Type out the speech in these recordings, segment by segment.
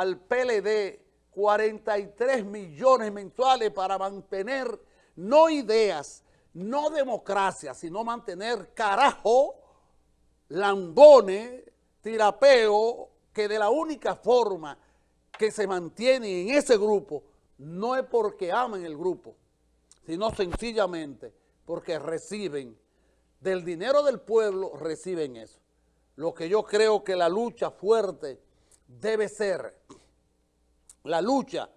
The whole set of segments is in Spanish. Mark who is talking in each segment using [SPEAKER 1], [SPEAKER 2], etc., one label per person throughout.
[SPEAKER 1] al PLD 43 millones mensuales para mantener no ideas, no democracia, sino mantener carajo, lambones, tirapeo, que de la única forma que se mantiene en ese grupo no es porque aman el grupo, sino sencillamente porque reciben del dinero del pueblo, reciben eso. Lo que yo creo que la lucha fuerte debe ser la lucha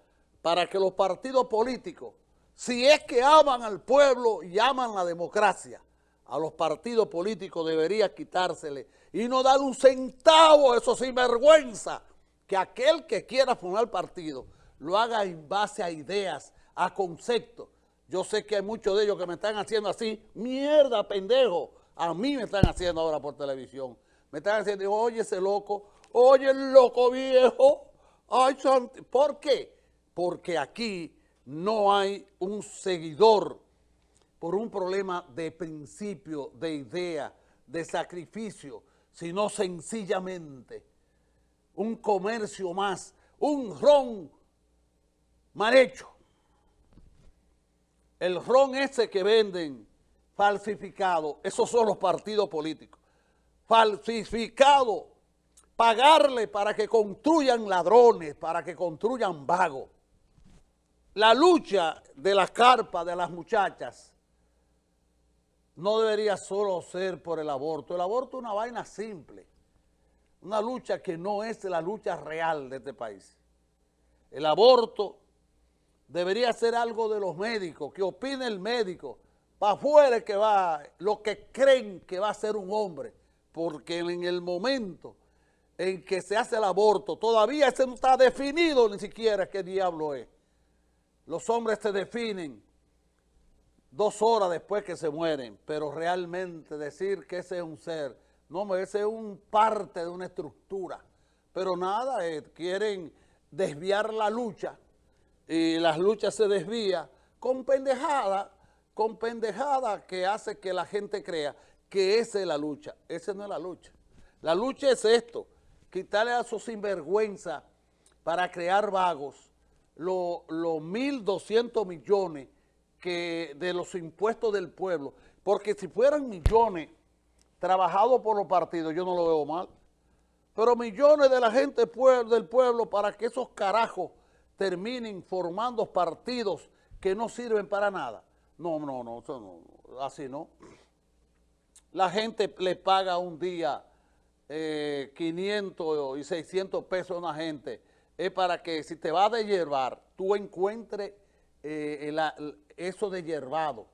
[SPEAKER 1] para que los partidos políticos, si es que aman al pueblo y aman la democracia, a los partidos políticos debería quitársele y no dar un centavo, eso sin vergüenza, que aquel que quiera formar partido lo haga en base a ideas, a conceptos. Yo sé que hay muchos de ellos que me están haciendo así, mierda, pendejo, a mí me están haciendo ahora por televisión. Me están haciendo, oye ese loco, oye loco viejo, ¿por qué? Porque aquí no hay un seguidor por un problema de principio, de idea, de sacrificio, sino sencillamente un comercio más, un ron mal hecho. El ron ese que venden falsificado, esos son los partidos políticos. Falsificado, pagarle para que construyan ladrones, para que construyan vagos. La lucha de la carpa de las muchachas no debería solo ser por el aborto. El aborto es una vaina simple, una lucha que no es la lucha real de este país. El aborto debería ser algo de los médicos, que opine el médico, para afuera que va, lo que creen que va a ser un hombre, porque en el momento en que se hace el aborto, todavía ese no está definido ni siquiera qué diablo es. Los hombres se definen dos horas después que se mueren, pero realmente decir que ese es un ser, no, ese es un parte de una estructura, pero nada, eh, quieren desviar la lucha y las luchas se desvía con pendejada, con pendejada que hace que la gente crea que esa es la lucha. Esa no es la lucha. La lucha es esto, quitarle a su sinvergüenza para crear vagos los lo 1.200 millones que de los impuestos del pueblo, porque si fueran millones trabajados por los partidos, yo no lo veo mal, pero millones de la gente del pueblo para que esos carajos terminen formando partidos que no sirven para nada. No, no, no, así no. La gente le paga un día 500 eh, y 600 pesos a una gente. Es para que si te vas a hierbar, tú encuentres eh, eso de hierbado.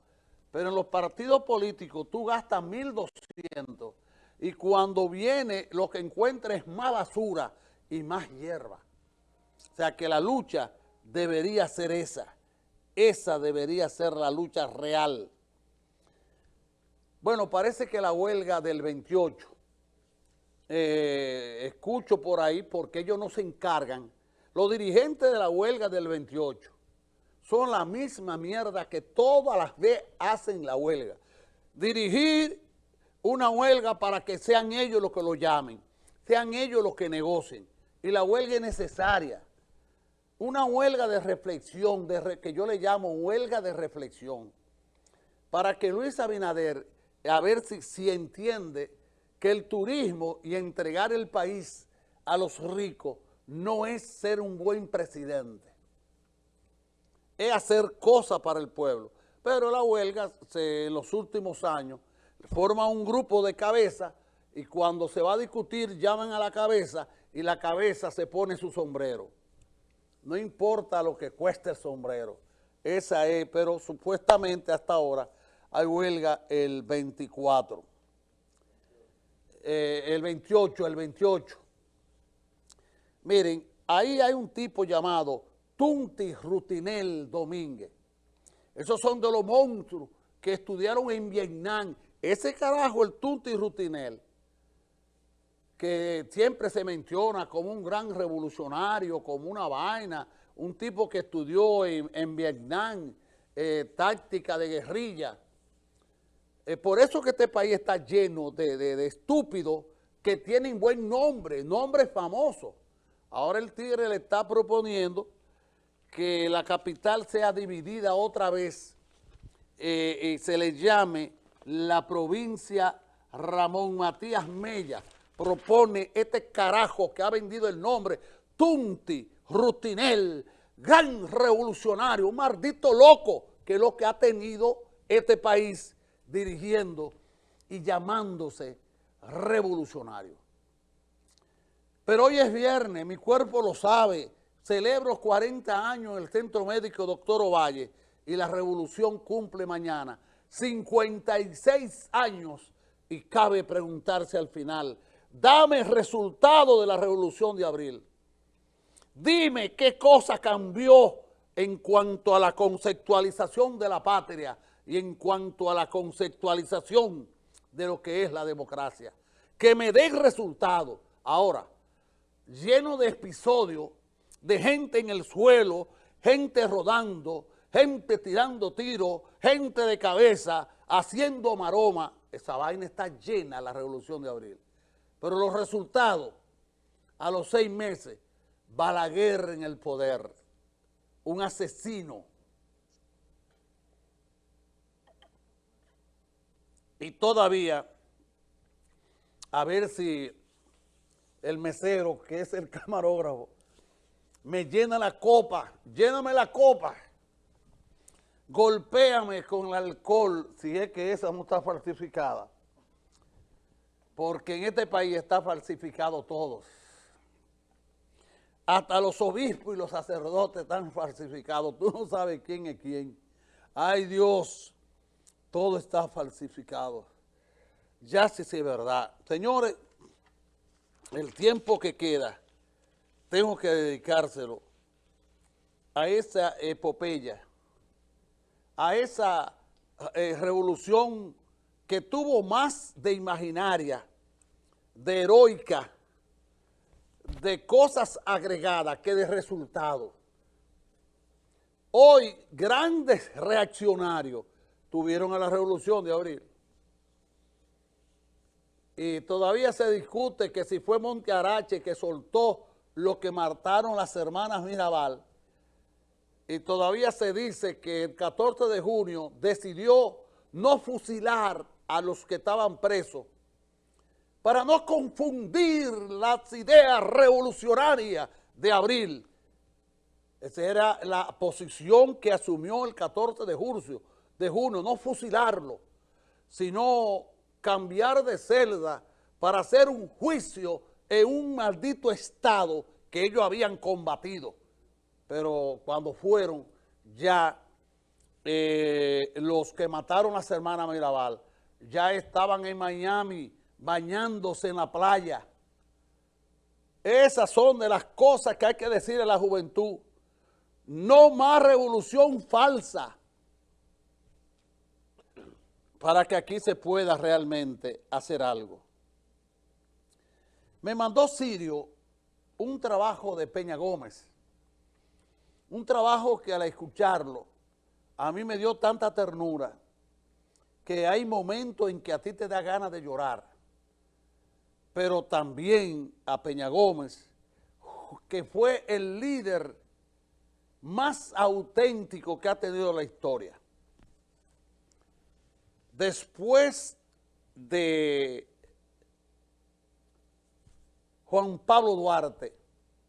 [SPEAKER 1] Pero en los partidos políticos tú gastas 1.200 y cuando viene lo que encuentres es más basura y más hierba. O sea que la lucha debería ser esa. Esa debería ser la lucha real. Bueno, parece que la huelga del 28, eh, escucho por ahí porque ellos no se encargan. Los dirigentes de la huelga del 28 son la misma mierda que todas las veces hacen la huelga. Dirigir una huelga para que sean ellos los que lo llamen, sean ellos los que negocien. Y la huelga es necesaria una huelga de reflexión, de que yo le llamo huelga de reflexión, para que Luis Abinader, a ver si, si entiende que el turismo y entregar el país a los ricos no es ser un buen presidente, es hacer cosas para el pueblo. Pero la huelga, en los últimos años, forma un grupo de cabeza y cuando se va a discutir llaman a la cabeza y la cabeza se pone su sombrero no importa lo que cueste el sombrero. Esa es, pero supuestamente hasta ahora hay huelga el 24. Eh, el 28, el 28. Miren, ahí hay un tipo llamado Tunti Rutinel Domínguez. Esos son de los monstruos que estudiaron en Vietnam. Ese carajo, el Tunti Rutinel, que siempre se menciona como un gran revolucionario, como una vaina, un tipo que estudió en, Vietnam, eh, táctica de guerrilla. Eh, por eso que este país está lleno de, estúpidos que tienen buen nombre, nombres famosos. Ahora el Tigre le está proponiendo que la capital sea dividida otra vez eh, y se le llame la provincia Ramón Matías Mella. Propone este carajo que ha vendido el nombre, Tunti, Rutinel, gran revolucionario, un maldito loco, que es lo que ha tenido este país dirigiendo y llamándose revolucionario. Pero hoy es viernes, mi cuerpo lo sabe, celebro 40 años en el Centro Médico Doctor Ovalle y la revolución cumple mañana 56 años y cabe preguntarse al final, dame el resultado de la revolución de abril. Dime qué cosa cambió en cuanto a la conceptualización de la patria y en cuanto a la conceptualización de lo que es la democracia. Que me den resultado. Ahora, lleno de episodios de gente en el suelo, gente rodando, gente tirando tiros, gente de cabeza, haciendo maroma. Esa vaina está llena, la revolución de abril. Pero los resultados, a los seis meses, Balaguer en el poder, un asesino. Y todavía, a ver si el mesero, que es el camarógrafo, me llena la copa, lléname la copa, golpéame con el alcohol, si es que esa no está falsificada, porque en este país está falsificado todo. Hasta los obispos y los sacerdotes están falsificados, tú no sabes quién es quién. Ay Dios, todo está falsificado. Ya sí es verdad. Señores, el tiempo que queda, tengo que dedicárselo a esa epopeya, a esa eh, revolución que tuvo más de imaginaria, de heroica, de cosas agregadas que de resultados. Hoy grandes reaccionarios tuvieron a la revolución de abril y todavía se discute que si fue Monte Arache que soltó lo que mataron las hermanas Mirabal, y todavía se dice que el 14 de junio decidió no fusilar a los que estaban presos para no confundir las ideas revolucionarias de abril. Esa era la posición que asumió el 14 de junio, de junio no fusilarlo, sino cambiar de celda para hacer un juicio en un maldito estado que ellos habían combatido. Pero cuando fueron ya eh, los que mataron a las hermanas Mirabal, ya estaban en Miami bañándose en la playa. Esas son de las cosas que hay que decir a la juventud. No más revolución falsa para que aquí se pueda realmente hacer algo. Me mandó Sirio un trabajo de Peña Gómez, un trabajo que al escucharlo a mí me dio tanta ternura que hay momentos en que a ti te da ganas de llorar, pero también a Peña Gómez, que fue el líder más auténtico que ha tenido la historia después de Juan Pablo Duarte,